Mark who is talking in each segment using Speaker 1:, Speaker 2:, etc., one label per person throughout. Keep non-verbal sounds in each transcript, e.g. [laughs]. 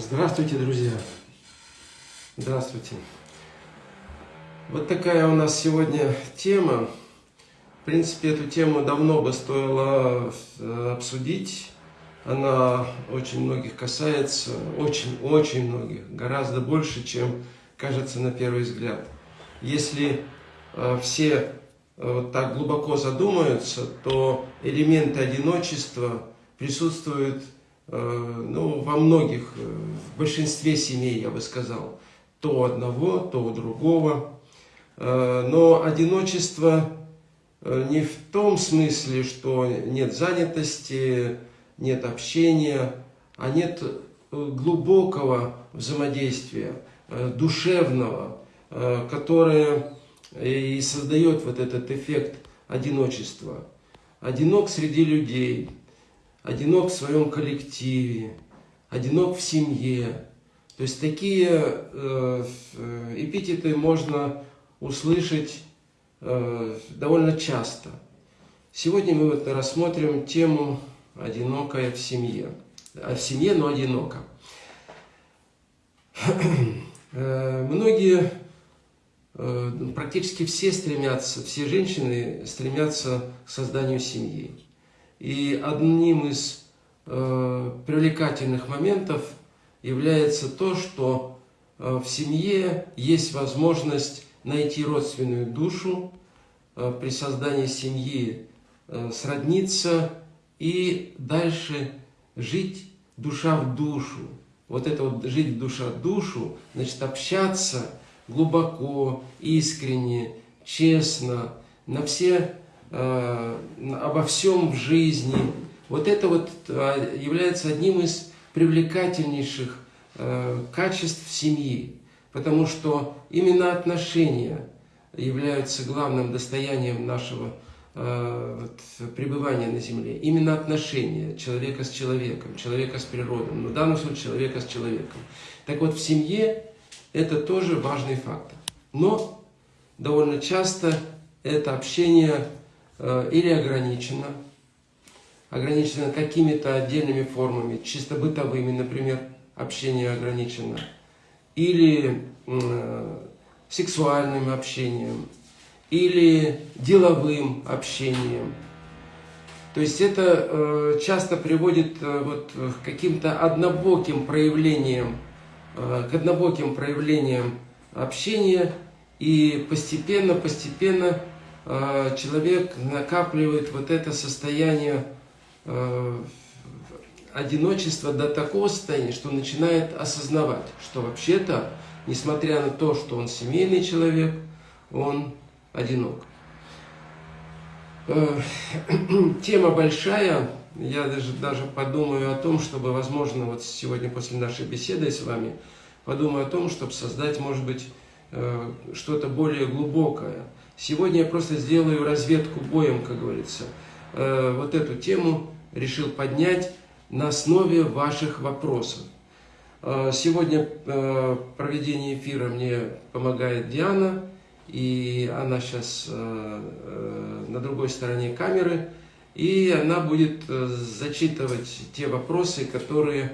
Speaker 1: Здравствуйте, друзья! Здравствуйте! Вот такая у нас сегодня тема. В принципе, эту тему давно бы стоило э, обсудить. Она очень многих касается, очень-очень многих, гораздо больше, чем кажется на первый взгляд. Если э, все э, вот так глубоко задумаются, то элементы одиночества присутствуют ну, во многих, э, в большинстве семей, я бы сказал, то одного, то другого. Э, но одиночество не в том смысле, что нет занятости, нет общения, а нет глубокого взаимодействия, душевного, которое и создает вот этот эффект одиночества. Одинок среди людей, одинок в своем коллективе, одинок в семье. То есть такие э, эпитеты можно услышать э, довольно часто. Сегодня мы вот рассмотрим тему «Одинокая в семье». А в семье, но одиноко. Э, многие, практически все стремятся, все женщины стремятся к созданию семьи. И одним из э, привлекательных моментов является то, что э, в семье есть возможность найти родственную душу, э, при создании семьи э, сродниться и дальше жить душа в душу. Вот это вот жить душа в душу, значит общаться глубоко, искренне, честно, на все обо всем в жизни. Вот это вот э, является одним из привлекательнейших э, качеств семьи, потому что именно отношения являются главным достоянием нашего вот, пребывания на Земле. Именно отношения человека с человеком, человека с природой, но в данном случае человека с человеком. Так вот, в семье это тоже важный фактор. Но довольно часто это общение Э, или ограничено, ограничено какими-то отдельными формами, чисто бытовыми, например, общение ограничено, или э, сексуальным общением, или деловым общением. То есть это э, часто приводит вот, к каким-то однобоким проявлениям, к однобоким проявлениям общения, и постепенно-постепенно Э, человек накапливает вот это состояние э, одиночества до такого состояния, что начинает осознавать, что вообще-то, несмотря на то, что он семейный человек, он одинок. Э, [clears throat] тема большая, я даже, даже подумаю о том, чтобы, возможно, вот сегодня после нашей беседы с вами, подумаю о том, чтобы создать, может быть, что-то более глубокое – Сегодня я просто сделаю разведку боем, как говорится. Э, вот эту тему решил поднять на основе ваших вопросов. Э, сегодня э, проведение эфира мне помогает Диана, и она сейчас на другой стороне камеры, и она будет зачитывать те вопросы, которые,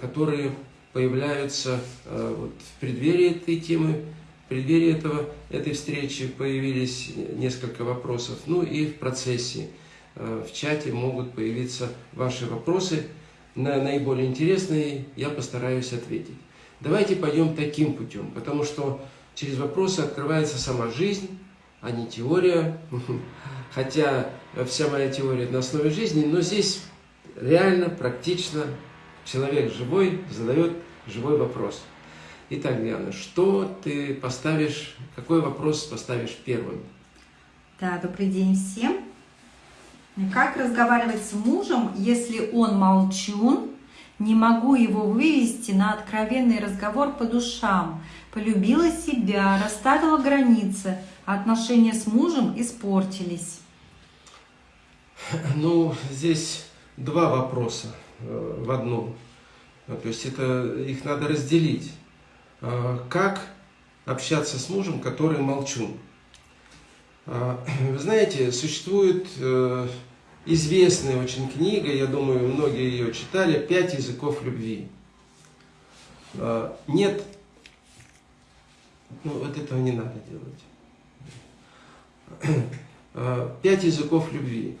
Speaker 1: которые появляются вот в преддверии этой темы, преддверии этого, этой встречи появились несколько вопросов. Ну и в процессе, э, в чате могут появиться ваши вопросы. На наиболее интересные я постараюсь ответить. Давайте пойдем таким путем, потому что через вопросы открывается сама жизнь, а не теория. [laughs] Хотя вся моя теория на основе жизни, но здесь реально, практично человек живой задает живой вопрос. Итак, Диана, что ты поставишь, какой вопрос поставишь первым?
Speaker 2: Да, добрый день всем. Как разговаривать с мужем, если он молчун, не могу его вывести на откровенный разговор по душам, полюбила себя, расставила границы, а отношения с мужем испортились?
Speaker 1: Ну, здесь два вопроса э, в одном. То есть это их надо разделить. А, как общаться с мужем, который молчун. А, [clears throat] вы знаете, существует э, известная очень книга, я думаю, многие ее читали, «Пять языков любви». э, нет, ну вот этого не надо делать. [clears throat] Э, Пять языков любви.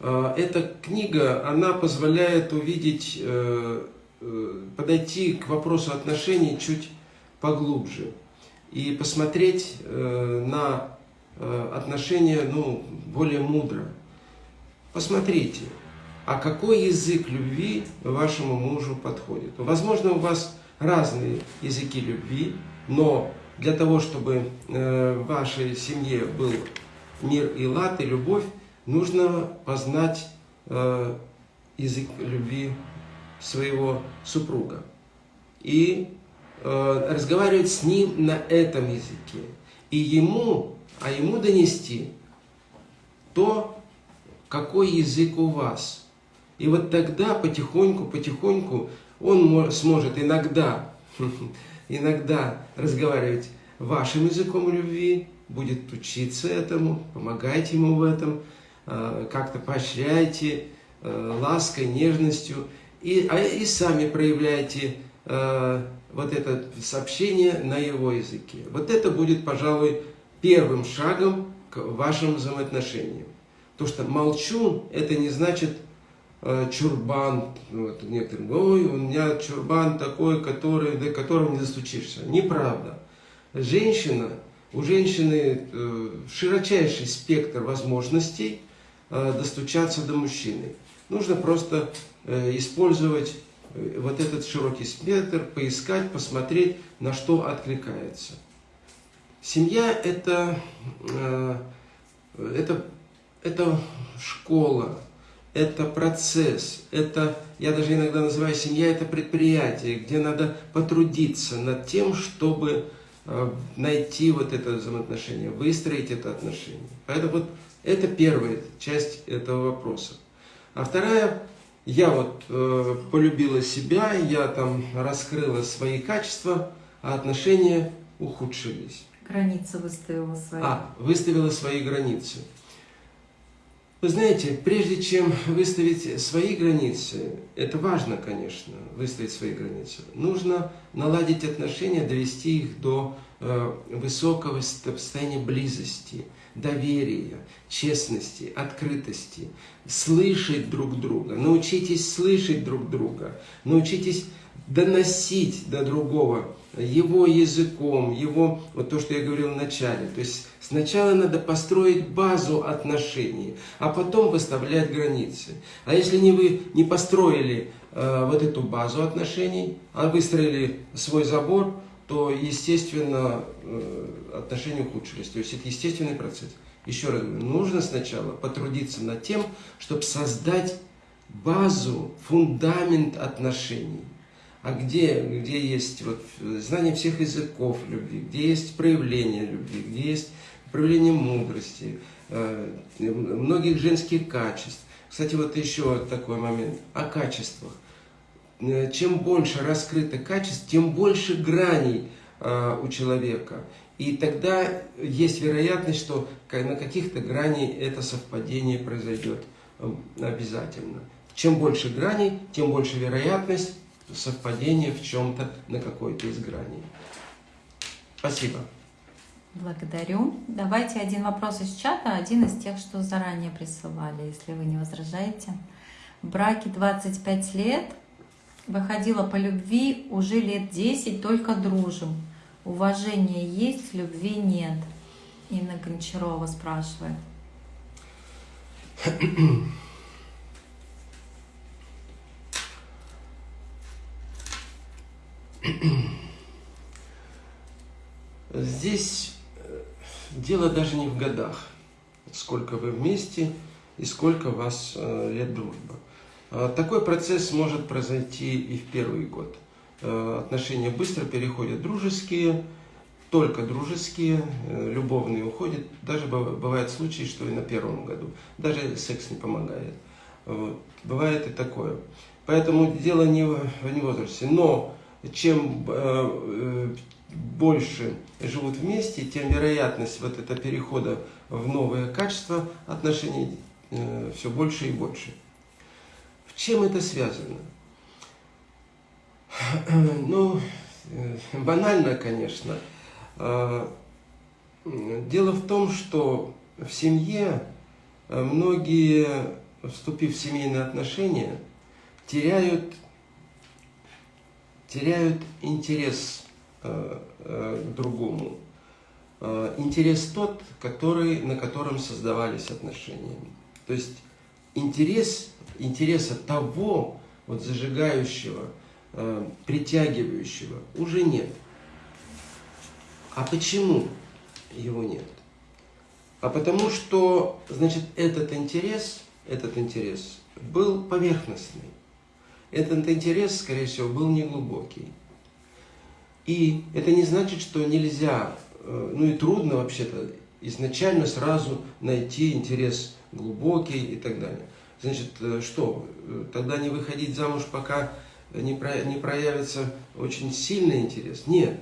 Speaker 1: Э, эта книга, она позволяет увидеть, э, э, подойти к вопросу отношений чуть поглубже и посмотреть э, на э, отношения ну, более мудро. Посмотрите, а какой язык любви вашему мужу подходит. Возможно, у вас разные языки любви, но для того, чтобы э, в вашей семье был мир и лад, и любовь, нужно познать язык любви своего супруга. И разговаривать с ним на этом языке. И ему, а ему донести то, какой язык у вас. И вот тогда потихоньку, потихоньку он сможет иногда, [laughs] иногда разговаривать вашим языком любви, будет учиться этому, помогайте ему в этом, э, как-то поощряйте э, лаской, нежностью, и, а, и сами проявляйте э, вот это сообщение на его языке. Вот это будет, пожалуй, первым шагом к вашим взаимоотношениям. То, что молчу, это не значит чурбан. Вот, некоторые, ой, у меня чурбан такой, который, до которого не достучишься. Неправда. Женщина у женщины э, широчайший спектр возможностей э, достучаться до мужчины. Нужно просто э, использовать вот этот широкий спектр, поискать, посмотреть, на что откликается. Семья это, это, это школа, это процесс, это, я даже иногда называю семья, это предприятие, где надо потрудиться над тем, чтобы Э, найти вот это взаимоотношение, выстроить это отношение. Поэтому вот это первая часть этого вопроса. А вторая, я вот э, полюбила себя, я там раскрыла свои качества, а отношения ухудшились.
Speaker 2: Границы выставила свои.
Speaker 1: А, выставила свои границы. Вы знаете, прежде чем выставить свои границы, это важно, конечно, выставить свои границы, нужно наладить отношения, довести их до э, высокого состояния близости, доверия, честности, открытости, слышать друг друга, научитесь слышать друг друга, научитесь доносить до другого его языком, его, вот то, что я говорил в начале. То есть сначала надо построить базу отношений, а потом выставлять границы. А если не вы не построили э, вот эту базу отношений, а выстроили свой забор, то, естественно, э, отношения ухудшились. То есть это естественный процесс. Еще раз говорю, нужно сначала потрудиться над тем, чтобы создать базу, фундамент отношений а где, где есть вот знание всех языков любви, где есть проявление любви, где есть проявление мудрости, э, многих женских качеств. Кстати, вот еще такой момент о качествах. Э, чем больше раскрыто качеств, тем больше граней э, у человека. И тогда есть вероятность, что на каких-то граней это совпадение произойдет обязательно. Чем больше граней, тем больше вероятность совпадение в чем-то на какой-то из граней. Спасибо.
Speaker 2: Благодарю. Давайте один вопрос из чата, один из тех, что заранее присылали, если вы не возражаете. В браке 25 лет, выходила по любви, уже лет 10 только дружим. Уважения есть, любви нет. Инна Гончарова спрашивает.
Speaker 1: Здесь э, дело даже не в годах, сколько вы вместе и сколько у вас э, лет дружбы. А такой процесс может произойти и в первый год. Э, отношения быстро переходят дружеские, только дружеские, любовные уходят. Даже бывают случаи, что и на первом году. Даже секс не помогает. Бывает и такое. Поэтому дело не в, не в возрасте. Но чем э, больше живут вместе, тем вероятность вот этого перехода в новое качество отношений э, все больше и больше. Чем это связано? [clears throat] Ну, э, банально, конечно. А, дело в том, что в семье э, многие, вступив в семейные отношения, теряют, теряют интерес э, к другому. Интерес тот, который, на котором создавались отношения. То есть интерес, интереса того, вот зажигающего, э, притягивающего уже нет. А почему его нет? А потому что, значит, этот интерес, этот интерес был поверхностный. Этот интерес, скорее всего, был неглубокий. И это не значит, что нельзя, э, ну и трудно вообще-то изначально сразу найти интерес глубокий и так далее. Значит, э, что, э, тогда не выходить замуж, пока не, про, не проявится очень сильный интерес? Нет,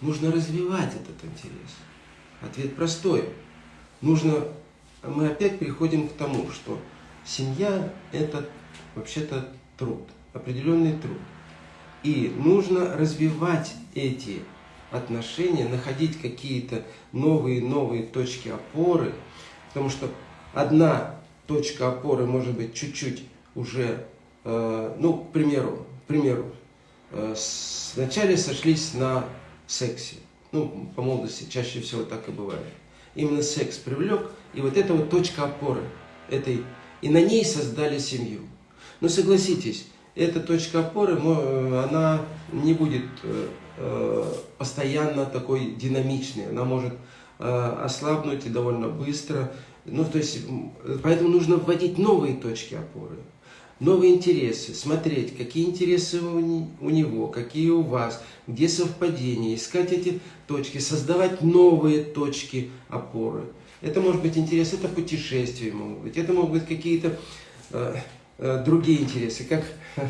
Speaker 1: нужно развивать этот интерес. Ответ простой. Нужно, мы опять приходим к тому, что семья – это вообще-то труд, определенный труд. И нужно развивать эти отношения, находить какие-то новые-новые точки опоры, потому что одна точка опоры может быть чуть-чуть уже, э, ну, к примеру, к примеру, э, вначале сошлись на сексе. Ну, по молодости чаще всего так и бывает. Именно секс привлек, и вот это вот точка опоры этой, и на ней создали семью. Но согласитесь, эта точка опоры, она не будет э, постоянно такой динамичной, она может ослабнуть и довольно быстро, ну, то есть, поэтому нужно вводить новые точки опоры, новые интересы, смотреть, какие интересы у него, какие у вас, где совпадения, искать эти точки, создавать новые точки опоры. Это может быть интерес, это путешествия могут быть, это могут быть какие-то э, э, другие интересы. Как [laughs]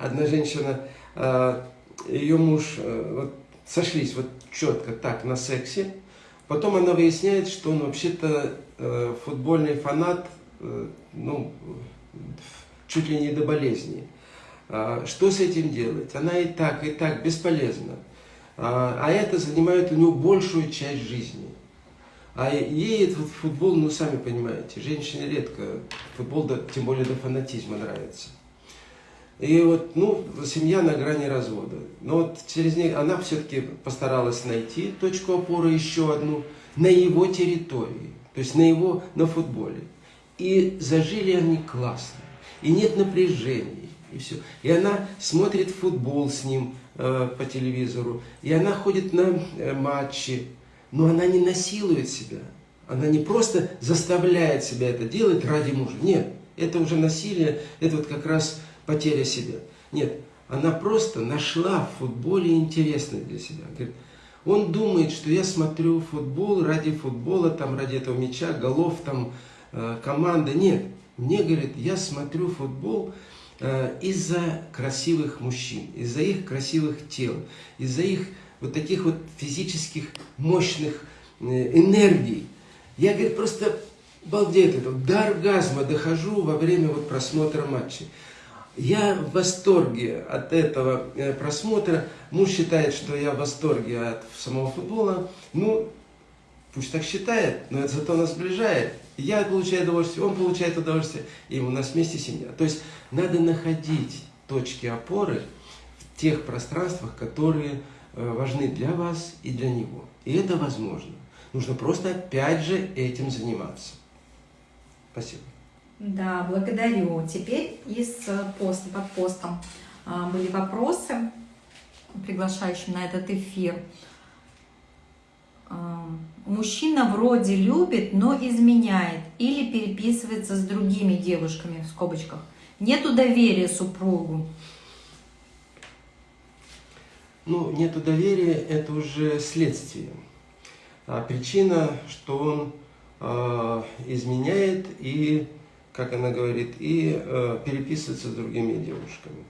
Speaker 1: одна женщина, э, ее муж, э, вот, сошлись вот четко так на сексе, потом она выясняет, что он вообще-то футбольный фанат, э, ну, чуть ли не до болезни. А, что с этим делать? Она и так, и так бесполезна. А, а это занимает у него большую часть жизни. А ей этот футбол, ну, сами понимаете, женщине редко футбол, тем более до фанатизма нравится. И вот, ну, семья на грани развода. Но вот через ней она все-таки постаралась найти точку опоры, еще одну, на его территории то есть на его, на футболе. И зажили они классно, и нет напряжений, и все. И она смотрит футбол с ним э, по телевизору, и она ходит на э, матчи, но она не насилует себя. Она не просто заставляет себя это делать ради мужа. Нет, это уже насилие, это вот как раз потеря себя. Нет, она просто нашла в футболе интересное для себя. Говорит, он думает, что я смотрю футбол ради футбола, там, ради этого мяча, голов, там, э, команды. Нет, мне говорит, я смотрю футбол э, из-за красивых мужчин, из-за их красивых тел, из-за их вот таких вот физических мощных э, энергий. Я, говорит, просто балдею, до оргазма дохожу во время вот просмотра матча. Я в восторге от этого э, просмотра. Муж считает, что я в восторге от самого футбола. Ну, пусть так считает, но это зато нас сближает. Я получаю удовольствие, он получает удовольствие, и у нас вместе семья. То есть надо находить точки опоры в тех пространствах, которые э, важны для вас и для него. И это возможно. Нужно просто опять же этим заниматься. Спасибо.
Speaker 2: Да, благодарю. Теперь из поста, под постом а, были вопросы, приглашающие на этот эфир. А, мужчина вроде любит, но изменяет или переписывается с другими девушками, в скобочках. Нету доверия супругу.
Speaker 1: Ну, нету доверия, это уже следствие. А причина, что он э, изменяет и как она говорит, и э, переписываться с другими девушками.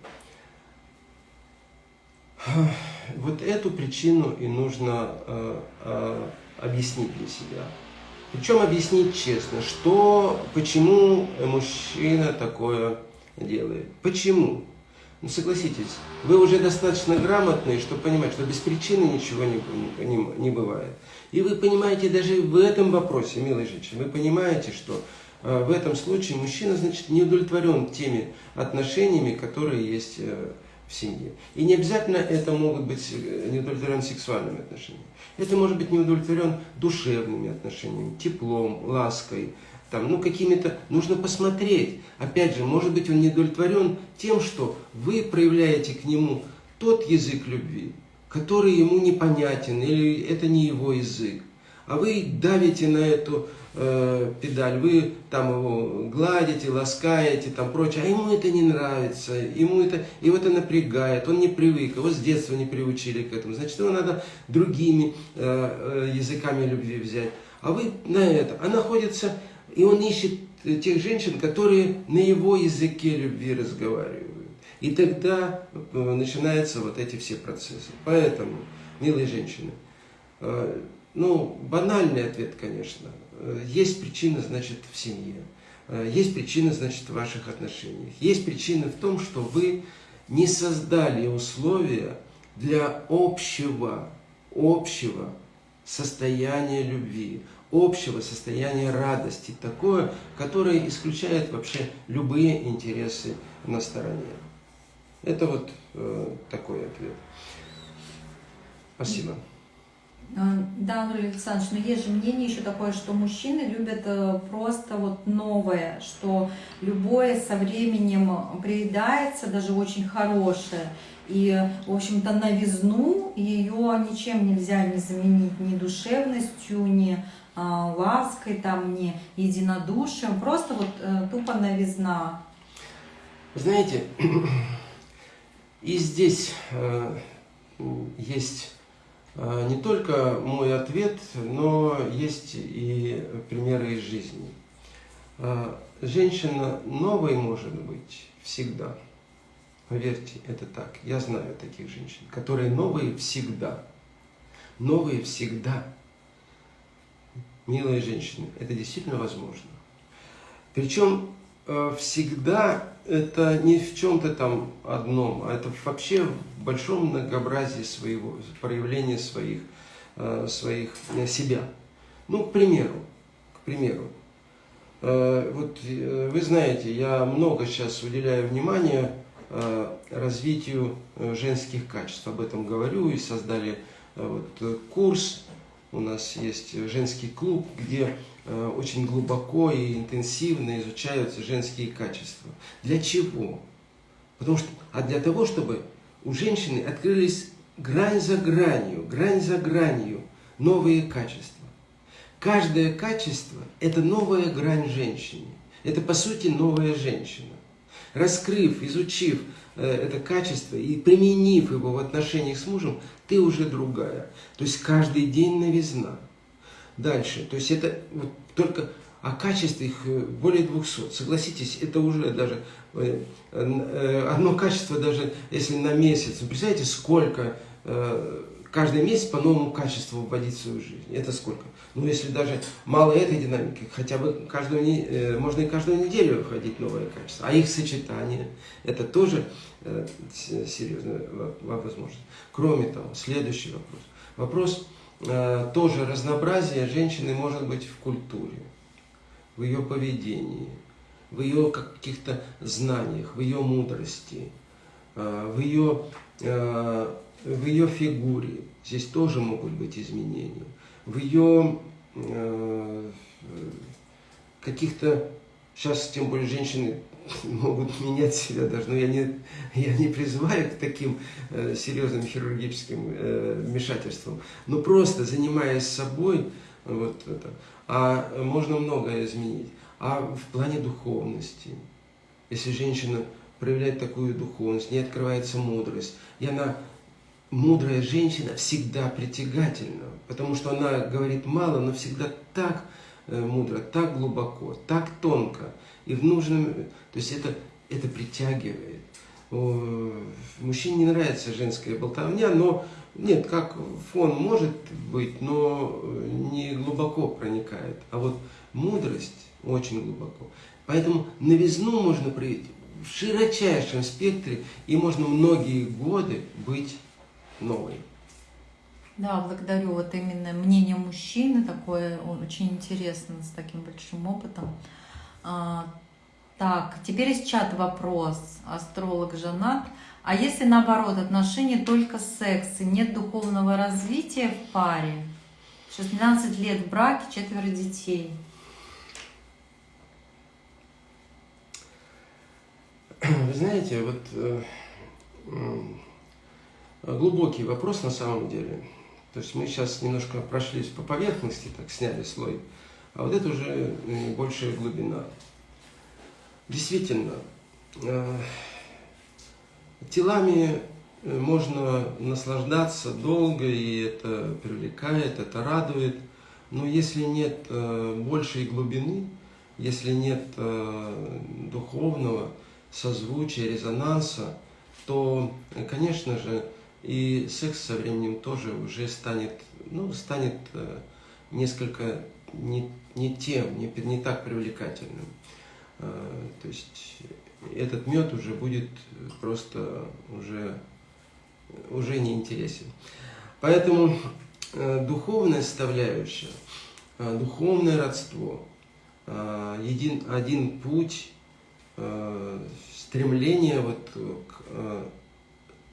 Speaker 1: Вот эту причину и нужно э, э, объяснить для себя. Причем объяснить честно, что, почему мужчина такое делает. Почему? Ну согласитесь, вы уже достаточно грамотные, чтобы понимать, что без причины ничего не, не, не бывает. И вы понимаете даже в этом вопросе, милые женщины, вы понимаете, что в этом случае мужчина, значит, не удовлетворен теми отношениями, которые есть э, в семье. И не обязательно это могут быть э, не удовлетворен сексуальными отношениями. Это может быть не удовлетворен душевными отношениями, теплом, лаской, там, ну, какими-то, нужно посмотреть. Опять же, может быть, он не удовлетворен тем, что вы проявляете к нему тот язык любви, который ему непонятен, или это не его язык. А вы давите на эту э, педаль, вы там его гладите, ласкаете, там прочее, а ему это не нравится, ему это, его это напрягает, он не привык, его с детства не приучили к этому, значит, его надо другими э, э, языками любви взять. А вы на это, а находится и он ищет тех женщин, которые на его языке любви разговаривают. И тогда э, начинаются вот эти все процессы. Поэтому, милые женщины, э, ну, банальный ответ, конечно. Э, есть причина, значит, в семье. Есть причина, значит, в ваших отношениях. Есть причина в том, что вы не создали условия для общего, общего состояния любви, общего состояния радости, такое, которое исключает вообще любые интересы на стороне. Это вот э, такой ответ. Спасибо.
Speaker 2: А, да, Анатолий Александрович, но есть же мнение еще такое, что мужчины любят э, просто вот новое, что любое со временем приедается, даже очень хорошее. И, в общем-то, новизну ее ничем нельзя не заменить ни душевностью, ни а, лаской, там, не единодушием, просто вот э, тупо новизна.
Speaker 1: Знаете, [clears throat] и здесь э, есть э, не только мой ответ, но есть и примеры из жизни. Э, женщина новой может быть всегда. Поверьте, это так. Я знаю таких женщин, которые новые всегда. Новые всегда милые женщины, это действительно возможно. Причем всегда это не в чем-то там одном, а это вообще в большом многообразии своего, проявления своих, э, своих э, себя. Ну, к примеру, к примеру, вот вы знаете, я много сейчас уделяю внимания развитию женских качеств, об этом говорю и создали вот курс. У нас есть женский клуб, где э, очень глубоко и интенсивно изучаются женские качества. Для чего? Потому что, а для того, чтобы у женщины открылись грань за гранью, грань за гранью новые качества. Каждое качество – это новая грань женщины. Это, по сути, новая женщина. Раскрыв, изучив э, это качество и применив его в отношениях с мужем, ты уже другая. То есть каждый день новизна. Дальше, то есть это вот только а качестве их э, более 200. Согласитесь, это уже даже э, э, одно качество, даже если на месяц. Вы представляете, сколько каждый месяц по новому качеству вводить в свою жизнь. Это сколько? Ну, если даже мало этой динамики, хотя бы каждую, можно и каждую неделю входить новое качество. А их сочетание, это тоже серьезная возможность. Кроме того, следующий вопрос. Вопрос тоже разнообразия женщины может быть в культуре, в ее поведении, в ее каких-то знаниях, в ее мудрости, э, в ее, э, в ее фигуре. Здесь тоже могут быть изменения. В ее э, каких-то, сейчас тем более женщины [laughs] могут менять себя даже, но я не, я не призываю к таким э, серьезным хирургическим э, вмешательствам, но просто занимаясь собой, вот это, а можно многое изменить. А в плане духовности, если женщина проявляет такую духовность, не открывается мудрость, и она, мудрая женщина, всегда притягательна, потому что она говорит мало, но всегда так э, мудро, так глубоко, так тонко, и в нужном... То есть это, это притягивает. Мужчине не нравится женская болтовня, но нет, как фон может быть, но не глубоко проникает. А вот мудрость очень глубоко. Поэтому новизну можно проявить в широчайшем спектре, и можно многие годы быть новой.
Speaker 2: Да, благодарю. Вот именно мнение мужчины такое очень интересно, с таким большим опытом. А, так, теперь из чата вопрос. Астролог женат. А если наоборот, отношения только секс и нет духовного развития в паре? 16 лет в браке, четверо детей.
Speaker 1: Вы знаете, вот э, глубокий вопрос на самом деле. То есть мы сейчас немножко прошлись по поверхности, так сняли слой, а вот это уже большая глубина. Действительно, э, телами э, можно наслаждаться долго, и это привлекает, это радует, но если нет большей глубины, если нет духовного, созвучия, резонанса, то, конечно же, и секс со временем тоже уже станет, ну, станет э, несколько не, не тем, не, не так привлекательным. Э, то есть этот мед уже будет просто уже, уже не интересен. Поэтому э, духовная составляющая, духовное родство, един, один путь Э, стремление вот к э,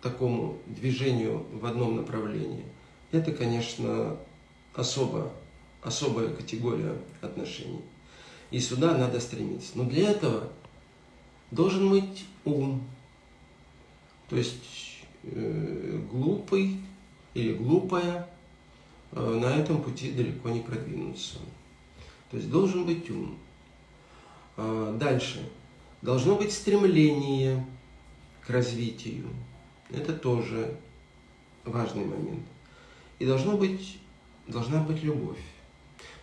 Speaker 1: такому движению в одном направлении, это, конечно, особо, особая категория отношений. И сюда надо стремиться. Но для этого должен быть ум. То есть э, глупый или глупая э, на этом пути далеко не продвинуться. То есть должен быть ум. Э, дальше Должно быть стремление к развитию. Это тоже важный момент. И должно быть, должна быть любовь.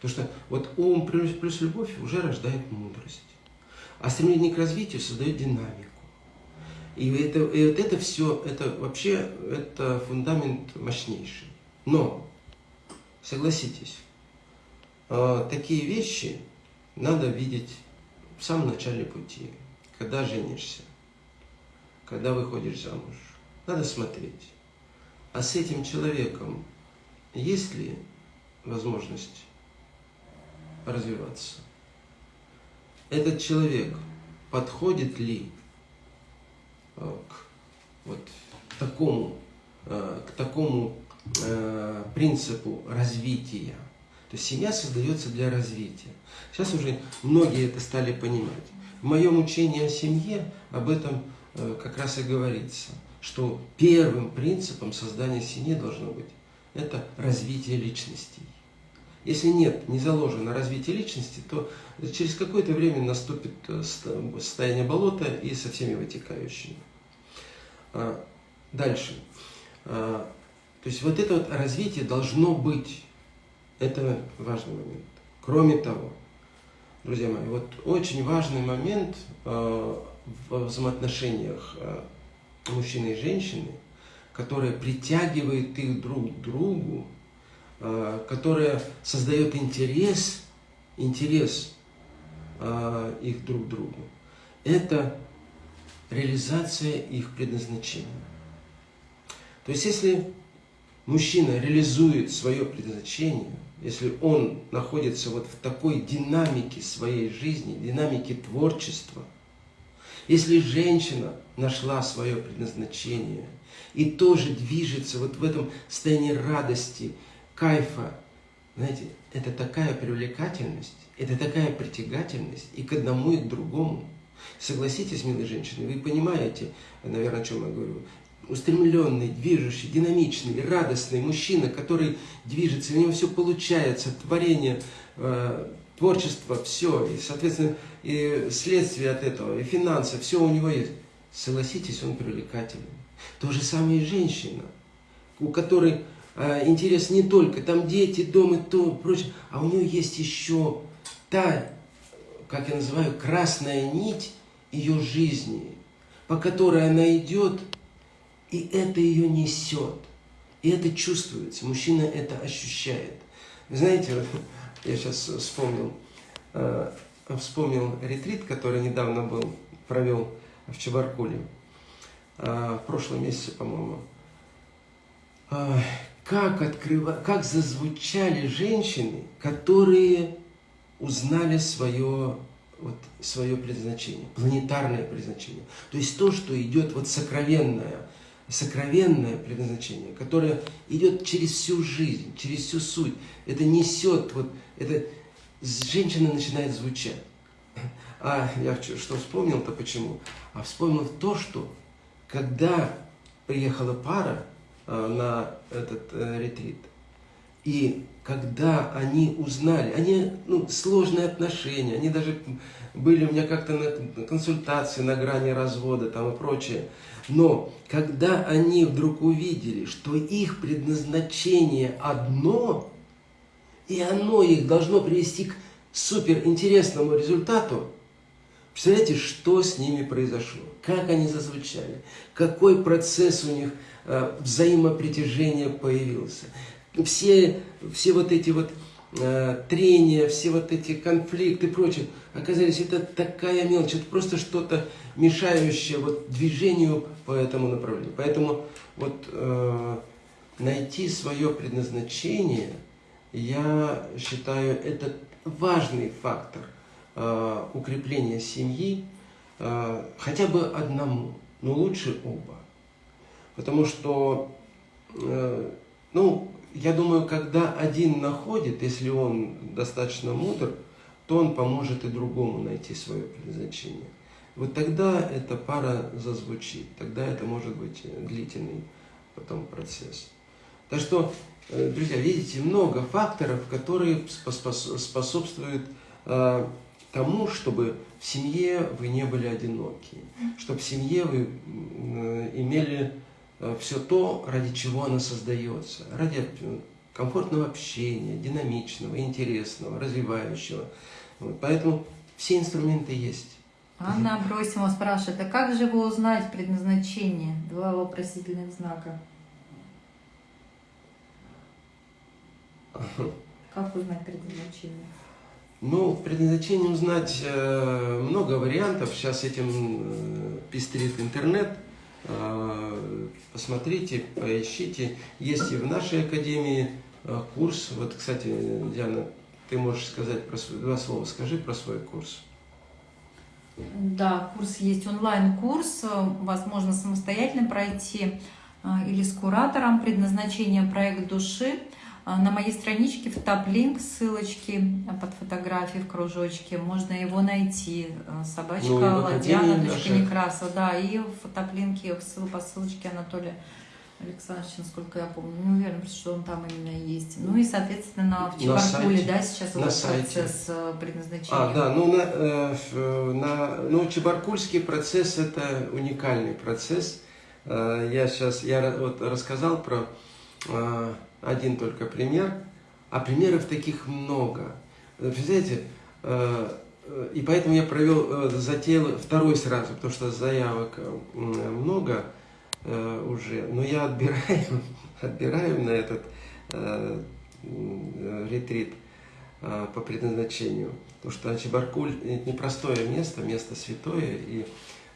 Speaker 1: Потому что вот ум плюс, плюс любовь уже рождает мудрость. А стремление к развитию создает динамику. И это, и вот это все, это вообще, это фундамент мощнейший. Но, согласитесь, э, такие вещи надо видеть в самом начале пути когда женишься, когда выходишь замуж. Надо смотреть. А с этим человеком есть ли возможность развиваться? Этот человек подходит ли э, к вот такому, э, к такому э, принципу развития? То есть семья создается для развития. Сейчас уже многие это стали понимать. В моем учении о семье об этом как раз и говорится, что первым принципом создания семьи должно быть это развитие личностей. Если нет, не заложено развитие личности, то через какое-то время наступит э, состояние болота и со всеми вытекающими. А, дальше. А, то есть вот это вот развитие должно быть. Это важный момент. Кроме того, Друзья мои, вот очень важный момент э, в взаимоотношениях э, мужчины и женщины, которая притягивает их друг к другу, которая создает интерес, интерес их друг к другу. Это реализация их предназначения. То есть, если мужчина реализует свое предназначение, если он находится вот в такой динамике своей жизни, динамике творчества, если женщина нашла свое предназначение и тоже движется вот в этом состоянии радости, кайфа, знаете, это такая привлекательность, это такая притягательность и к одному, и к другому. Согласитесь, милые женщины, вы понимаете, наверное, о чем я говорю устремленный, движущий, динамичный, радостный мужчина, который движется, у него все получается, творение, э, творчество, все, и, соответственно, и следствие от этого, и финансы, все у него есть. Согласитесь, он привлекательный. То же самое и женщина, у которой интерес не только там дети, дом и то, прочее, а у нее есть еще та, как я называю, красная нить ее жизни, по которой она идет и это ее несет. И это чувствуется. Мужчина это ощущает. Знаете, я сейчас вспомнил, э, вспомнил ретрит, который недавно был, провел в Чебаркуле в прошлом месяце, по-моему. Как, открыва... как зазвучали женщины, которые узнали свое, вот, свое предназначение, планетарное предназначение. То есть то, что идет вот сокровенное, сокровенное предназначение, которое идет через всю жизнь, через всю суть. Это несет, вот, это женщина начинает звучать. А я что вспомнил-то почему? А вспомнил то, что когда приехала пара на этот э, ретрит, и когда они узнали, они, ну, сложные отношения, они даже были у меня как-то на консультации на грани развода там и прочее, но когда они вдруг увидели, что их предназначение одно, и оно их должно привести к суперинтересному результату, представляете, что с ними произошло, как они зазвучали, какой процесс у них э, взаимопритяжения появился. Все, все вот эти вот э, трения, все вот эти конфликты и прочее, оказались, это такая мелочь, это просто что-то мешающее вот движению по этому направлению. Поэтому вот э, найти свое предназначение, я считаю, это важный фактор э, укрепления семьи, э, хотя бы одному, но лучше оба. Потому что, э, ну, я думаю, когда один находит, если он достаточно мудр, то он поможет и другому найти свое предназначение. Вот тогда эта пара зазвучит, тогда это может быть длительный потом процесс. Так что, э, друзья, видите, много факторов, которые способствуют э, тому, чтобы в семье вы не были одиноки, чтобы в семье вы имели все то, ради чего она создается, ради комфортного общения, динамичного, интересного, развивающего. Вот, поэтому все инструменты есть.
Speaker 2: Анна Абросимова спрашивает, а как же его узнать предназначение? Два вопросительных знака. [laughs] Как узнать предназначение?
Speaker 1: Ну, предназначение узнать э, много вариантов. Сейчас этим э, пестрит интернет. Э, посмотрите, поищите. Есть и в нашей академии э, курс. Вот, кстати, Диана, ты можешь сказать про свой, два слова скажи про свой курс.
Speaker 2: Да, курс есть онлайн-курс, возможно самостоятельно пройти э, или с куратором предназначение проект души. Э, на моей страничке в топ-линк ссылочки под фотографией в кружочке. Можно его найти. Э, собачка ну, Ладьяна, дочка Некраса. Да, и в топ-линке по ссылочке Анатолия Александрович, насколько я помню, не уверен, что он там именно есть. Ну и, соответственно, в Чебаркуле, да, сейчас на этот процесс э, предназначения.
Speaker 1: А, да, ну, на, э, на, ну, Чебаркульский процесс – это уникальный процесс. Э, я сейчас, я вот рассказал про э, один только пример, а примеров таких много. Представляете, э, э, и поэтому я провел, э, затеял второй сразу, потому что заявок много, уже. Но я отбираю, [laughs] отбираю на этот ретрит по предназначению. Потому что Ачибаркуль – это непростое место, место святое, и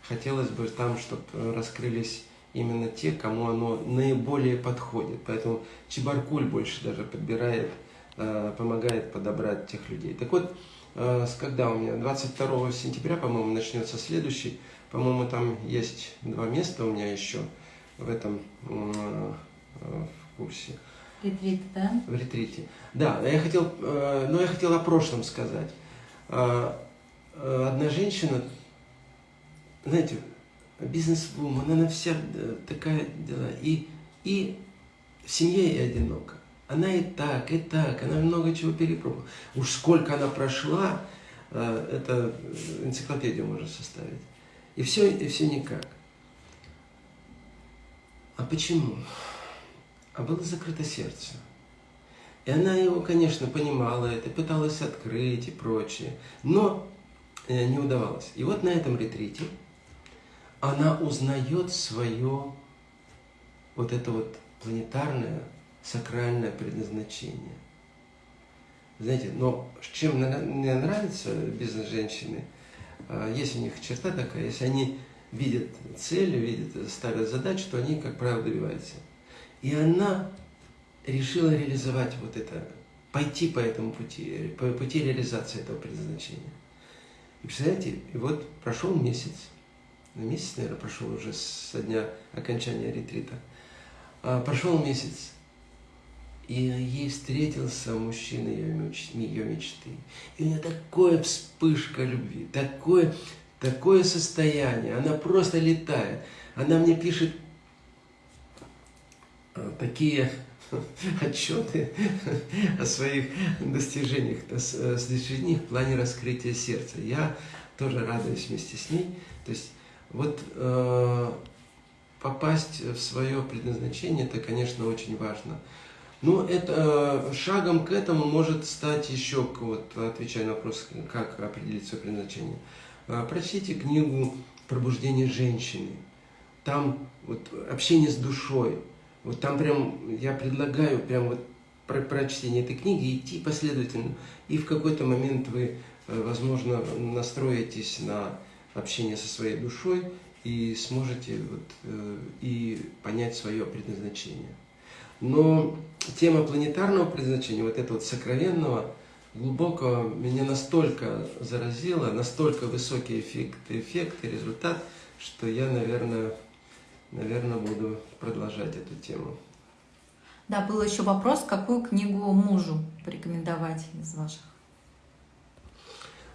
Speaker 1: хотелось бы там, чтобы раскрылись именно те, кому оно наиболее подходит. Поэтому Чебаркуль больше даже подбирает, э, помогает подобрать тех людей. Так вот, э, когда у меня 22 сентября, по-моему, начнется следующий, по-моему, там есть два места у меня еще – в этом э, в курсе.
Speaker 2: Ретрит, да?
Speaker 1: В ретрите. Да, я хотел, но я хотел о прошлом сказать. Одна женщина, знаете, бизнес-вумен, она вся такая дела, и, и в семье и одинока. Она и так, и так, она много чего перепробовала. Уж сколько она прошла, это энциклопедию можно составить. И все, и все никак. А почему? А было закрыто сердце. И она его, конечно, понимала это, пыталась открыть и прочее, но э, не удавалось. И вот на этом ретрите она узнает свое вот это вот планетарное, сакральное предназначение. Знаете, но чем мне нравится бизнес-женщины, а, есть у них черта такая, если они видят цель, видят, ставят задачу, то они, как правило, добиваются. И она решила реализовать вот это, пойти по этому пути, по пути реализации этого предназначения. И представляете, и вот прошел месяц, месяц, наверное, прошел уже со дня окончания ретрита, а, прошел месяц, и ей встретился мужчина ее, мечты. И у нее такая вспышка любви, такое, такое состояние, она просто летает. Она мне пишет а, такие [laughs] отчеты [laughs] о своих достижениях, достижениях в плане раскрытия сердца. Я тоже радуюсь вместе с ней. То есть вот э, попасть в свое предназначение, это, конечно, очень важно. Но это, э, шагом к этому может стать еще, вот, отвечая на вопрос, как определить свое предназначение. Э, прочтите книгу «Пробуждение женщины». Там вот, общение с душой, вот там прям я предлагаю прям вот про прочтение этой книги идти последовательно. И в какой-то момент вы, э, возможно, настроитесь на общение со своей душой и сможете вот, э, и понять свое предназначение. Но тема планетарного предназначения, вот этого вот сокровенного, глубокого, меня настолько заразила, настолько высокий эффект, эффект и результат, что я, наверное, наверное, буду продолжать эту тему.
Speaker 2: Да, был еще вопрос, какую книгу мужу порекомендовать из ваших?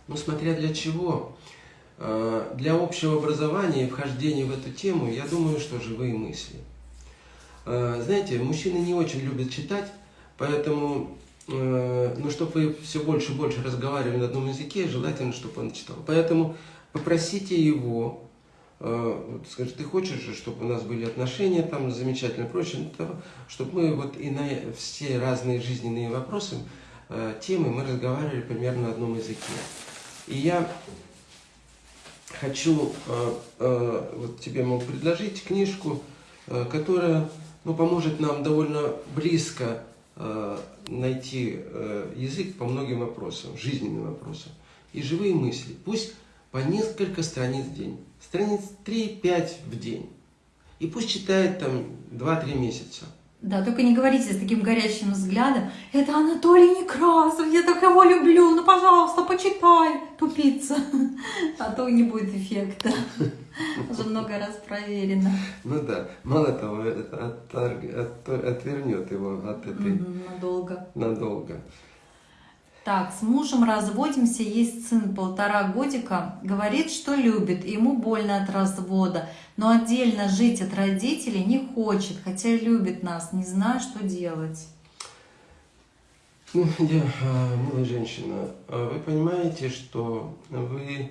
Speaker 1: Ну, смотря для чего. А, для общего образования и вхождения в эту тему, я думаю, что живые мысли. А, знаете, мужчины не очень любят читать, поэтому, а, ну, чтобы вы все больше и больше разговаривали на одном языке, желательно, чтобы он читал. Поэтому попросите его Э, скажет, ты хочешь, чтобы у нас были отношения там замечательные, прочее, чтобы мы вот и на все разные жизненные вопросы, э, темы мы разговаривали примерно на одном языке. И я хочу э, вот тебе могу предложить книжку, которая ну, поможет нам довольно близко найти язык по многим вопросам, жизненным вопросам. И живые мысли. Пусть по несколько страниц в день. Страниц 3-5 в день. И пусть читает там 2-3 месяца.
Speaker 2: Да, только не говорите с таким горячим взглядом, это Анатолий Некрасов, я так его люблю, ну, пожалуйста, почитай, тупица. [laughs] А то не будет эффекта. [laughs] Уже много раз проверено.
Speaker 1: Ну да, мало того, это отвернет его от этой...
Speaker 2: Надолго.
Speaker 1: Надолго.
Speaker 2: Так, с мужем разводимся, есть сын полтора годика, говорит, что любит, ему больно от развода, но отдельно жить от родителей не хочет, хотя любит нас, не знаю, что делать.
Speaker 1: Ну, я, а, милая женщина, а вы понимаете, что вы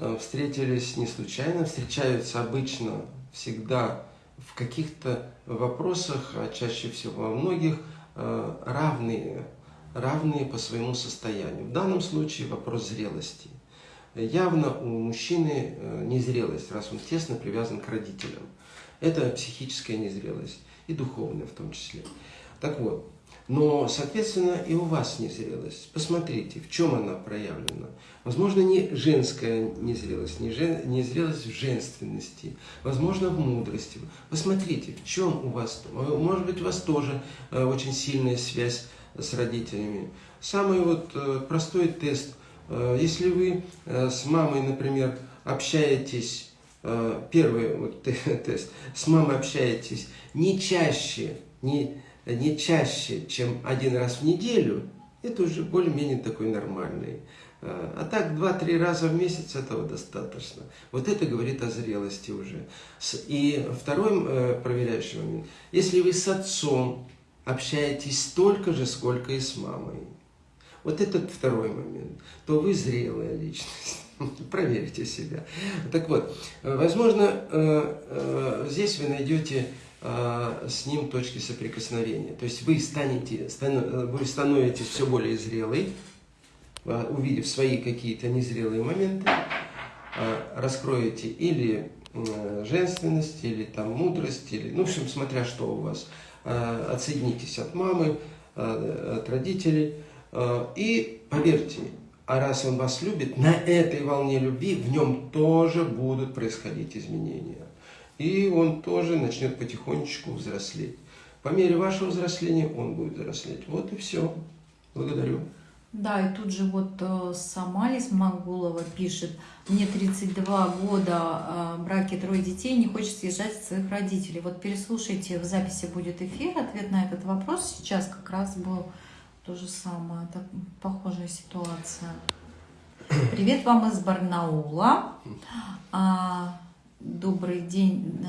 Speaker 1: а, встретились не случайно, встречаются обычно всегда в каких-то вопросах, а чаще всего во многих, равные равные по своему состоянию. В данном случае вопрос зрелости. Явно у мужчины э, незрелость, раз он тесно привязан к родителям. Это психическая незрелость и духовная в том числе. Так вот, но, соответственно, и у вас незрелость. Посмотрите, в чем она проявлена. Возможно, не женская незрелость, не жен, незрелость в женственности, возможно, в мудрости. Посмотрите, в чем у вас, может быть, у вас тоже э, очень сильная связь с родителями. Самый вот э, простой тест. Э, если вы э, с мамой, например, общаетесь, первый вот [laughs] тест, с мамой общаетесь не чаще, не, не чаще, чем один раз в неделю, это уже более-менее такой нормальный. А так, два-три раза в месяц этого достаточно. Вот это говорит о зрелости уже. И второй проверяющий момент. Если вы с отцом общаетесь столько же, сколько и с мамой. Вот этот второй момент. То вы зрелая личность. [laughs] Проверьте себя. Так вот, возможно, э, э, здесь вы найдете э, с ним точки соприкосновения. То есть вы, станете, вы становитесь все более зрелой, увидев свои какие-то незрелые моменты, раскроете или женственность, или там мудрость, или, ну, в общем, смотря что у вас – Э, отсоединитесь от мамы, э, от родителей. Э, и поверьте, А раз он вас любит, на этой волне любви в нем тоже будут происходить изменения. И он тоже начнет потихонечку взрослеть. По мере вашего взросления он будет взрослеть. Вот и все. Благодарю.
Speaker 2: Да, и тут же вот э, Самалис Магулова пишет, мне 32 года, э, браке трое детей, не хочет съезжать от своих родителей. Вот переслушайте, в записи будет эфир, ответ на этот вопрос сейчас как раз был то же самое, это похожая ситуация. Привет вам из Барнаула. А, добрый день,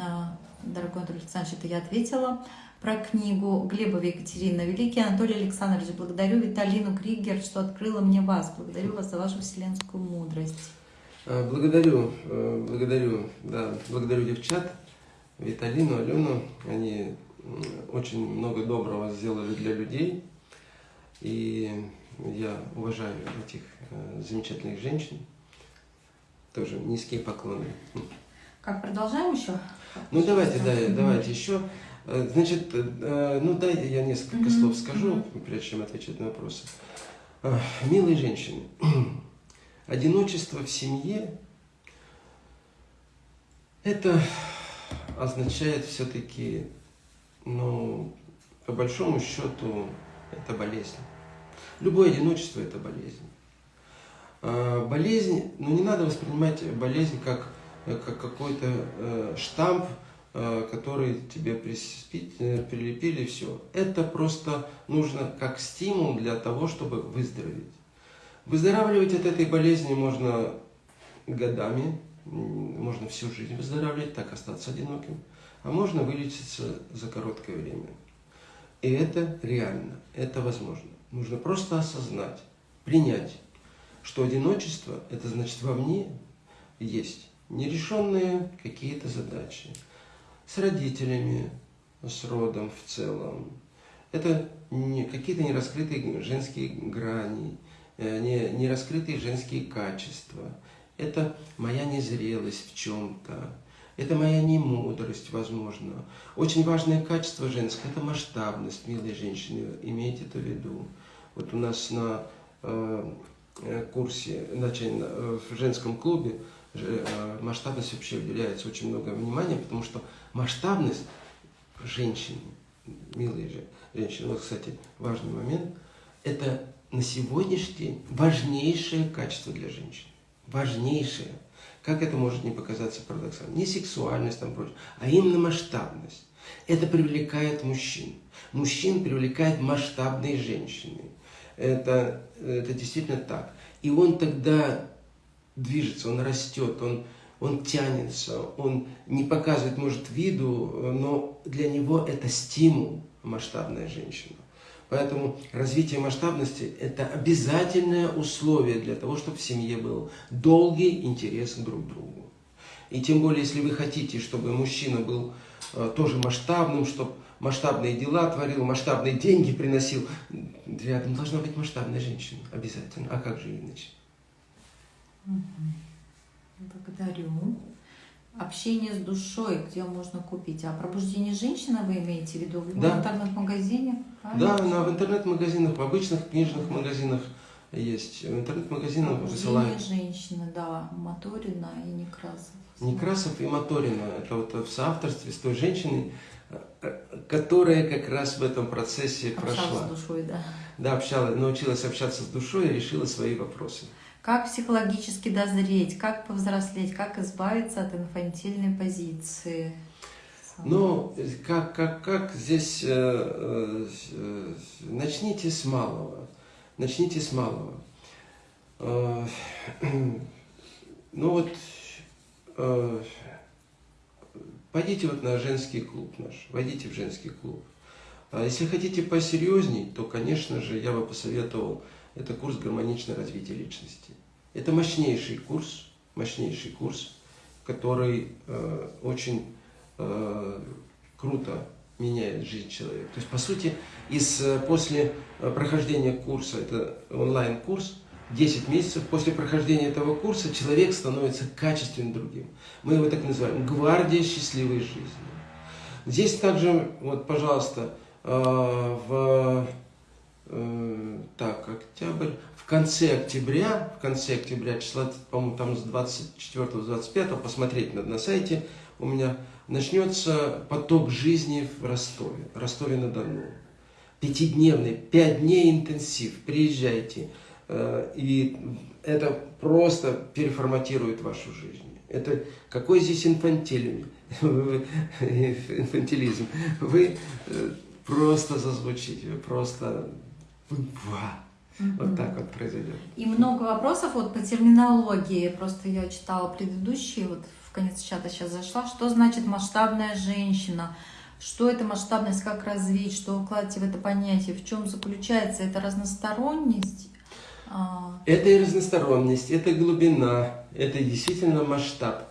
Speaker 2: дорогой Анатолий Александрович, это я ответила про книгу Глебова Екатерина. Великий Анатолий Александрович, благодарю Виталину Кригер, что открыла мне вас. Благодарю вас за вашу вселенскую мудрость.
Speaker 1: А, благодарю, э, благодарю, да, благодарю девчат, Виталину, Алену. Они очень много доброго сделали для людей. И я уважаю этих э, замечательных женщин. Тоже низкие поклоны.
Speaker 2: Как, продолжаем еще?
Speaker 1: Ну, давайте, да, давайте еще. Э, значит, э, ну дайте я несколько mm -hmm. слов скажу, прежде чем отвечать на вопросы. Э, милые женщины, [clears throat] одиночество в семье это означает все-таки, ну, по большому счету, это болезнь. Любое одиночество это болезнь. Болезнь, ну не надо воспринимать болезнь как, как какой-то штамп, Э, который тебе э, прилепили, все. Это просто нужно как стимул для того, чтобы выздороветь. Выздоравливать от этой болезни можно годами, можно всю жизнь выздоравливать, так остаться одиноким, а можно вылечиться за короткое время. И это реально, это возможно. Нужно просто осознать, принять, что одиночество, это значит во мне есть нерешенные какие-то задачи, с родителями, с родом в целом. Это не, какие-то нераскрытые женские грани, э, не, нераскрытые женские качества. Это моя незрелость в чем-то. Это моя немудрость, возможно. Очень важное качество женское – это масштабность, милые женщины, имейте это в виду. Вот у нас на э, э курсе, значит, в женском клубе Э, масштабность вообще уделяется очень много внимания, потому что масштабность женщины, милые же женщины, вот, кстати, важный момент, это на сегодняшний день важнейшее качество для женщин. Важнейшее. Как это может не показаться парадоксальным? Не сексуальность там прочее, а именно масштабность. Это привлекает мужчин. Мужчин привлекает масштабные женщины. Это, это действительно так. И он тогда движется, он растет, он, он тянется, он не показывает, может, виду, но для него это стимул, масштабная женщина. Поэтому развитие масштабности – это обязательное условие для того, чтобы в семье был долгий интерес друг к другу. И тем более, если вы хотите, чтобы мужчина был э, тоже масштабным, чтобы масштабные дела творил, масштабные деньги приносил, рядом должна быть масштабная женщина обязательно. А как же иначе?
Speaker 2: Благодарю. Общение с душой, где можно купить. А пробуждение женщины вы имеете в виду? В
Speaker 1: да.
Speaker 2: интернет-магазине?
Speaker 1: Да, на, в интернет-магазинах, в обычных книжных магазинах есть. В интернет-магазинах
Speaker 2: высылают. женщины, да, Моторина и Некрасов.
Speaker 1: Некрасов и Моторина. Это вот в соавторстве с той женщиной, которая как раз в этом процессе
Speaker 2: общалась
Speaker 1: прошла.
Speaker 2: Общалась с душой, да.
Speaker 1: Да, общалась, научилась общаться с душой и решила свои вопросы
Speaker 2: как психологически дозреть, как повзрослеть, как избавиться от инфантильной позиции.
Speaker 1: Ну, как, как, как здесь, э, э, начните с малого, начните с малого. Э, [clears throat] ну вот, э, пойдите вот на женский клуб наш, войдите в женский клуб. А если хотите посерьезней, то, конечно же, я бы посоветовал это курс гармоничное развитие личности. Это мощнейший курс, мощнейший курс, который э, очень э, круто меняет жизнь человека. То есть, по сути, из, э, после э, прохождения курса, это онлайн-курс, 10 месяцев после прохождения этого курса человек становится качественным другим. Мы его так называем гвардия счастливой жизни. Здесь также, вот, пожалуйста, э, в э, так, октябрь, в конце октября, в конце октября, числа, по-моему, там с 24-25, посмотреть надо на сайте, у меня начнется поток жизни в Ростове, Ростове-на-Дону. Пятидневный, пять дней интенсив, приезжайте. Э, и это просто переформатирует вашу жизнь. Это какой здесь инфантилизм? [laughs] инфантилизм? Вы э, просто зазвучите, просто... Вот так вот произойдет.
Speaker 2: И много вопросов вот по терминологии. Просто я читала предыдущие, вот в конец чата сейчас зашла. Что значит масштабная женщина? Что это масштабность, как развить, что вкладывать в это понятие, в чем заключается? Это разносторонность?
Speaker 1: А. Это и разносторонность, это глубина, это действительно масштаб.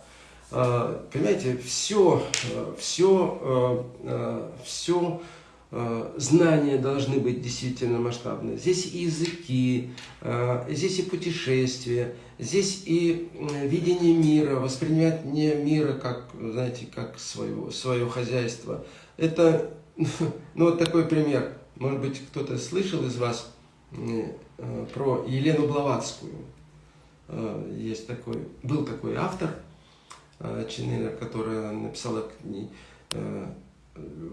Speaker 1: А, понимаете, все, все, все знания должны быть действительно масштабные. Здесь и языки, а, здесь и путешествия, здесь и видение мира, воспринимание мира как, знаете, как свое, свое хозяйство. Это, [laughs] ну вот такой пример. Может быть, кто-то слышал из вас Э, про Елену Блаватскую. Э, есть такой, был такой автор, э, Чинелер, которая написала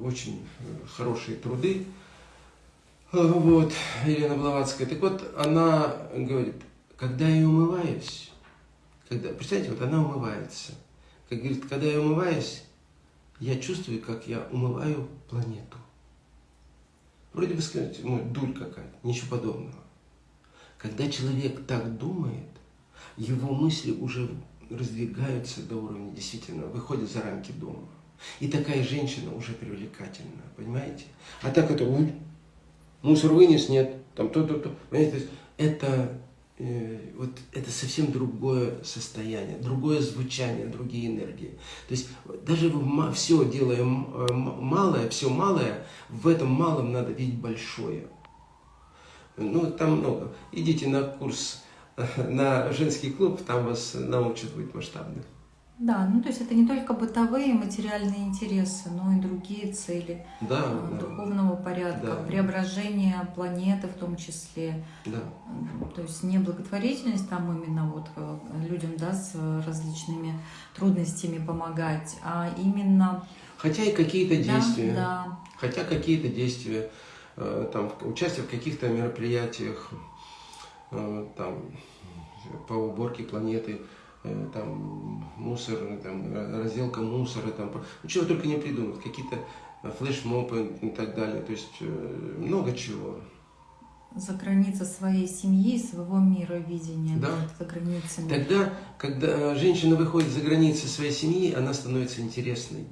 Speaker 1: очень хорошие труды. Вот, Елена Блаватская. Так вот, она говорит, когда я умываюсь, когда, представьте, вот она умывается. Как говорит, когда я умываюсь, я чувствую, как я умываю планету. Вроде бы сказать, ну, дурь какая-то, ничего подобного. Когда человек так думает, его мысли уже раздвигаются до уровня, действительно, выходят за рамки дома. И такая женщина уже привлекательна, понимаете? А так это, мусор вынес, нет, там то-то-то. Понимаете, это, э, вот, это совсем другое состояние, другое звучание, другие энергии. То есть даже все делаем э, малое, все малое, в этом малом надо видеть большое. Ну, там много. Идите на курс, [laughs] на женский клуб, там вас научат быть масштабным.
Speaker 2: Да, ну то есть это не только бытовые материальные интересы, но и другие цели
Speaker 1: да, а,
Speaker 2: да. духовного порядка, да. преображение планеты в том числе.
Speaker 1: Да.
Speaker 2: То есть не благотворительность там именно вот э, людям да, с различными трудностями помогать, а именно...
Speaker 1: Хотя и какие-то действия.
Speaker 2: Да, да.
Speaker 1: Хотя какие-то действия Э, там, участие в каких-то мероприятиях э, там, по уборке планеты, э, там, мусор, там, разделка мусора, там, ну, чего только не придумать, какие-то флешмобы и так далее, то есть много чего.
Speaker 2: За границы своей семьи, своего мира видения,
Speaker 1: да.
Speaker 2: за границами.
Speaker 1: Тогда, когда женщина выходит за границы своей семьи, она становится интересной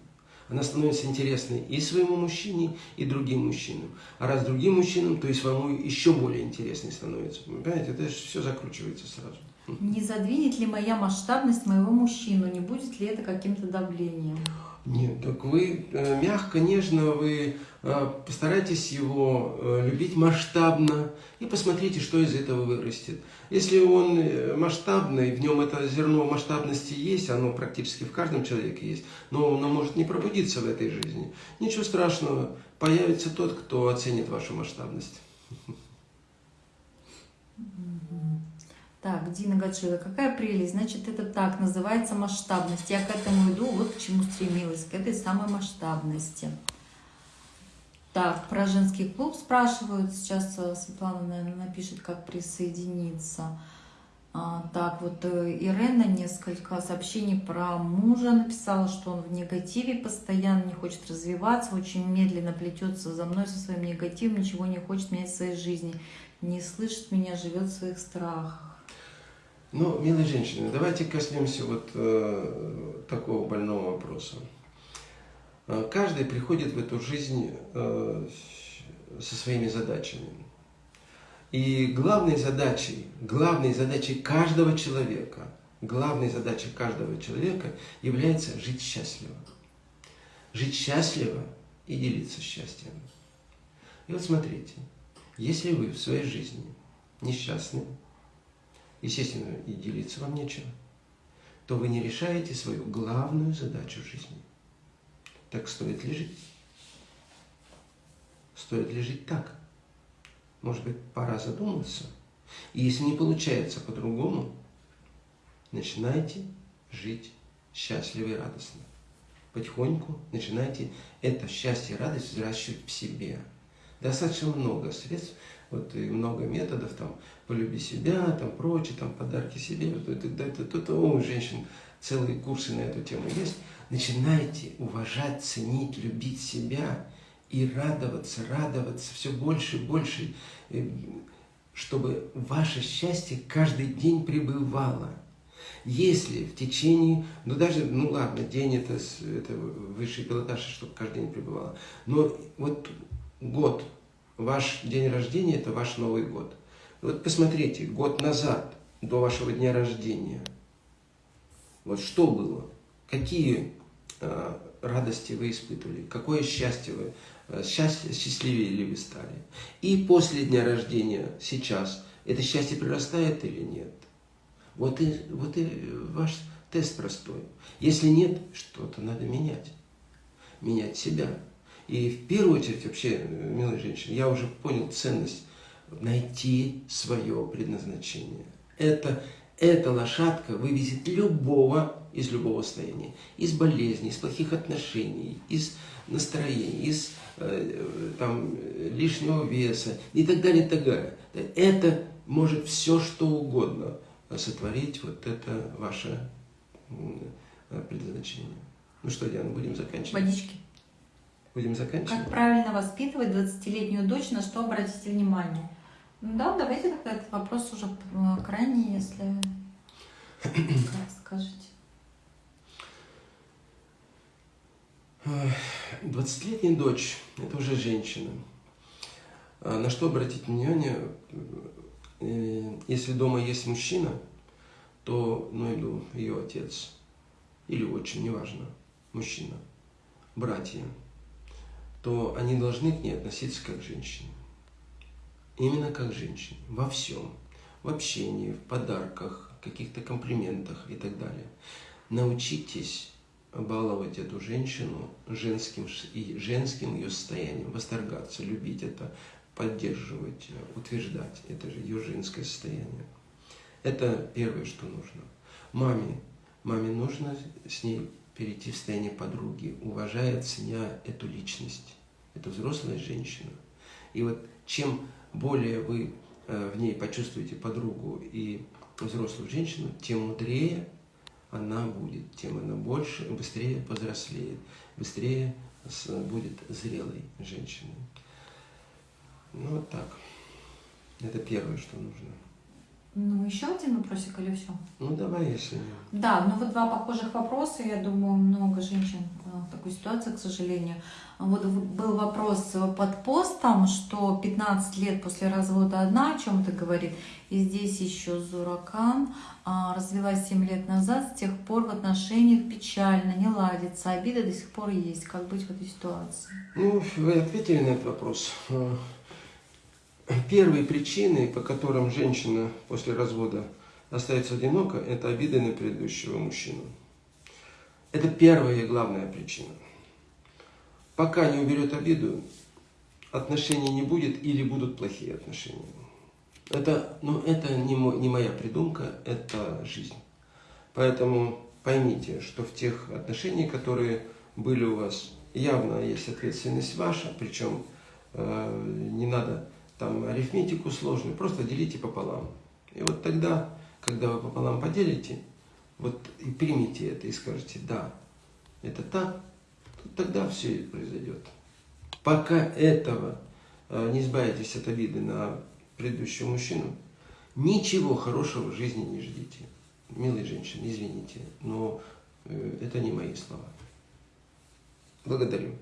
Speaker 1: она становится интересной и своему мужчине, и другим мужчинам. А раз другим мужчинам, то и своему еще более интересной становится. Понимаете, это же все закручивается сразу.
Speaker 2: Не задвинет ли моя масштабность моего мужчину? Не будет ли это каким-то давлением?
Speaker 1: Нет, так вы э, мягко, нежно, вы э, постарайтесь его э, любить масштабно и посмотрите, что из этого вырастет. Если он масштабный, в нем это зерно масштабности есть, оно практически в каждом человеке есть, но оно может не пробудиться в этой жизни. Ничего страшного, появится тот, кто оценит вашу масштабность.
Speaker 2: Так, Дина Гаджила, какая прелесть, значит, это так, называется масштабность. Я к этому иду, вот к чему стремилась, к этой самой масштабности. Так, про женский клуб спрашивают, сейчас э, Светлана, наверное, напишет, как присоединиться. А, так, вот э, Ирена несколько сообщений про мужа написала, что он в негативе постоянно, не хочет развиваться, очень медленно плетется за мной со своим негативом, ничего не хочет менять в своей жизни, не слышит меня, живет в своих страхах.
Speaker 1: Ну, милые женщины, давайте коснемся вот э, такого больного вопроса. Э, каждый приходит в эту жизнь э, со своими задачами. И главной задачей, главной задачей каждого человека, главной задачей каждого человека является жить счастливо. Жить счастливо и делиться счастьем. И вот смотрите, если вы в своей жизни несчастны, естественно, и делиться вам нечем, то вы не решаете свою главную задачу жизни. Так стоит ли жить? Стоит ли жить так? может быть, пора задуматься. И если не получается по-другому, начинайте жить счастливо и радостно. Потихоньку начинайте это счастье и радость взращивать в себе. Достаточно много средств, вот и много методов, там, полюби себя, там, прочее, там, подарки себе, вот это, это, это, это, у женщин целые курсы на эту тему есть. Начинайте уважать, ценить, любить себя и радоваться, радоваться все больше и больше, э, чтобы ваше счастье каждый день пребывало. Если в течение, ну даже, ну ладно, день это, это высший пилотаж, чтобы каждый день пребывало, но вот год, ваш день рождения, это ваш Новый год. Вот посмотрите, год назад, до вашего дня рождения, вот что было, какие э, радости вы испытывали, какое счастье вы, э, счастье, счастливее ли вы стали. И после дня рождения, сейчас, это счастье прирастает или нет? Вот и, вот и ваш тест простой. Если нет, что-то надо менять. Менять себя. И в первую очередь, вообще, милые женщины, я уже понял ценность найти свое предназначение. Это, эта лошадка вывезет любого из любого состояния. Из болезней, из плохих отношений, из настроения, из э, там, лишнего веса и так далее, и так далее. Это может все, что угодно сотворить вот это ваше предназначение. Ну что, Диана, будем заканчивать?
Speaker 2: Водички.
Speaker 1: Будем заканчивать?
Speaker 2: Как правильно воспитывать 20-летнюю дочь, на что обратите внимание? Ну да, давайте тогда этот вопрос уже э, крайний, если... Скажете?
Speaker 1: 20-летняя дочь – это уже женщина. А на что обратить внимание? Э, если дома есть мужчина, то, ну, иду ее отец или отчим, неважно, мужчина, братья, то они должны к ней относиться как к женщине. Именно как к женщине. Во всем. В общении, в подарках, каких-то комплиментах и так далее. Научитесь баловать эту женщину женским, и женским ее состоянием, восторгаться, любить это, поддерживать, утверждать. Это же ее женское состояние. Это первое, что нужно. Маме, маме нужно с ней перейти в состояние подруги, уважая, ценя эту личность. Это взрослая женщина. И вот чем более вы э, в ней почувствуете подругу и взрослую женщину, тем мудрее она будет, тем она больше, быстрее повзрослеет, быстрее будет зрелой женщиной. Ну вот так. Это первое, что нужно.
Speaker 2: Ну, еще один вопросик или все?
Speaker 1: Ну, давай, если...
Speaker 2: Да, ну вот два похожих вопроса. Я думаю, много женщин в такой ситуации, к сожалению. Вот был вопрос под постом, что 15 лет после развода одна о чем-то говорит. И здесь еще Зуракан а, развелась 7 лет назад. С тех пор в отношениях печально, не ладится. Обида до сих пор есть. Как быть в этой ситуации?
Speaker 1: Ну, вы ответили на этот вопрос. Первые причины, по которым женщина после развода остается одинока, это обиды на предыдущего мужчину. Это первая и главная причина. Пока не уберет обиду, отношений не будет или будут плохие отношения. Это, ну, это не, мой, не моя придумка, это жизнь. Поэтому поймите, что в тех отношениях, которые были у вас, явно есть ответственность ваша, причем э, не надо там арифметику сложную, просто делите пополам. И вот тогда, когда вы пополам поделите, вот и примите это и скажете, да, это так, тогда все и произойдет. Пока этого э, не избавитесь от обиды на предыдущего мужчину, ничего хорошего в жизни не ждите. Милые женщины, извините, но э, это не мои слова. Благодарю.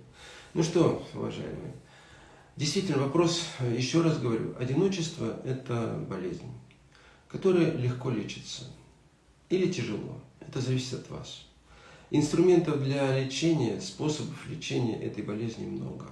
Speaker 1: Ну что, уважаемые, Действительно, вопрос, еще раз говорю, одиночество – это болезнь, которая легко лечится или тяжело. Это зависит от вас. Инструментов для лечения, способов лечения этой болезни много.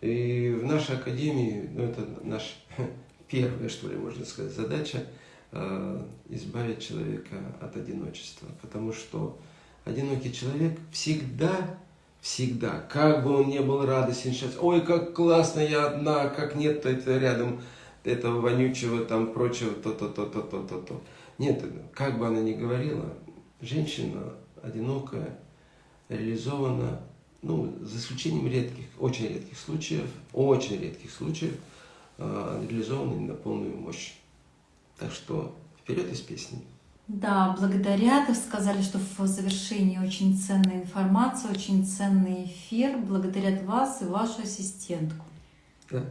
Speaker 1: И в нашей академии, ну это наша [laughs] первая, что ли, можно сказать, задача э, избавить человека от одиночества. Потому что одинокий человек всегда Всегда. Как бы он не был радостен сейчас. Ой, как классно, я одна, как нет, то это рядом этого вонючего, там, прочего, то-то, то-то, то-то, то. Нет, как бы она ни говорила, женщина одинокая, реализована, ну, за исключением редких, очень редких случаев, очень редких случаев, э, реализована на полную мощь. Так что вперед из песни.
Speaker 2: Да, благодаря, ты сказали, что в завершении очень ценная информация, очень ценный эфир. Благодарят вас и вашу ассистентку.
Speaker 1: Да.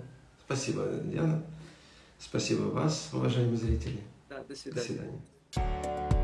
Speaker 1: Спасибо, Диана. Спасибо вас, уважаемые зрители.
Speaker 3: Да, до
Speaker 1: До
Speaker 3: свидания.
Speaker 1: свидания.